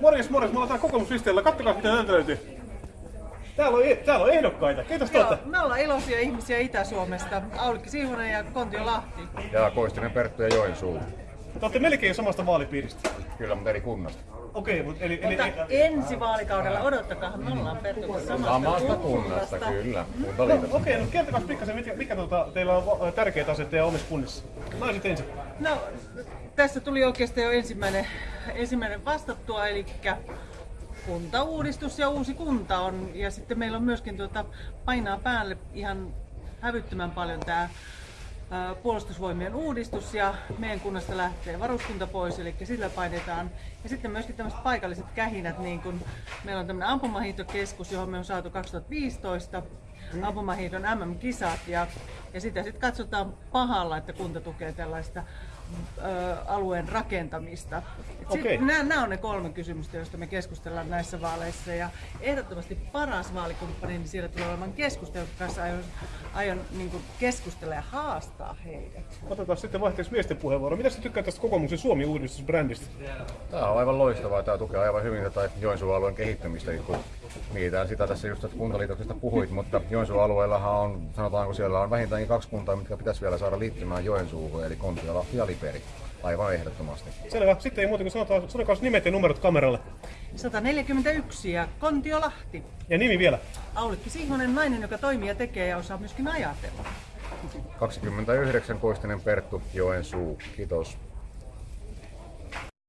Morjes, morjes, me ollaan täällä kokoomuslisteellä. Kattokaa mitä täältä löytyy. Täällä on, täällä on ehdokkaita. Kiitos Joo, tuolta. me ollaan iloisia ihmisiä Itä-Suomesta. Aulikki Siivonen ja Kontio Lahti. Ja Koistinen Perttu ja Joensuu. Te olette melkein samasta vaalipiiristä. Kyllä, mutta eri kunnasta. Okei, mutta eli, eli, Mutta ensi vaalikaudella odottakaa, me ollaan Perttu samasta, Samasta kunnasta, kyllä. Kuntaliitosta. Okei, no kertokaa pikkasen, mikä, mikä tuota, teillä on tärkeät asiat teidän omissa kunnissa. Naiset ensin. No, tässä tuli oikeastaan jo ensimmäinen, ensimmäinen vastattua, eli kuntauudistus ja uusi kunta on. Ja sitten meillä on myöskin tuota, painaa päälle ihan hävyttömän paljon tämä puolustusvoimien uudistus ja meidän kunnasta lähtee varuskunta pois, eli sillä painetaan. Ja sitten myöskin tämmöiset paikalliset kähinät, niin kun meillä on tämmöinen ampumahiihtokeskus, johon me on saatu 2015 ampumahiihdon MM-kisat ja, ja sitä sitten katsotaan pahalla, että kunta tukee tällaista ö, alueen rakentamista. Okei. Nämä, nämä on ne kolme kysymystä, joista me keskustellaan näissä vaaleissa. Ja ehdottomasti paras vaalikumppani, niin siellä tulee olemaan keskustelu, jonka kanssa aion, aion niin kuin keskustella ja haastaa heidät. Otetaan sitten vaihteeksi miesten puheenvuoro. Mitä sä tykkäät tästä kokoomuksen Suomi-uudistusbrändistä? Tämä on aivan loistavaa. Tämä tukee aivan hyvin tätä Joensuun alueen kehittämistä, kun mietitään sitä tässä just että kuntaliitoksesta puhuit, mutta Joensuun alueellahan on, sanotaanko siellä on vähintäänkin kaksi kuntaa, mitkä pitäisi vielä saada liittymään Joensuuhun, eli Kontiolahti ja Liperi. Aivan ehdottomasti. Selvä. Sitten ei muuta kuin sanotaan, sanokaa nimet ja numerot kameralle. 141 ja Kontio Lahti. Ja nimi vielä. Aulikki Sihvonen, nainen, joka toimii ja tekee ja osaa myöskin ajatella. 29 Koistinen Perttu, Joensuu. Kiitos.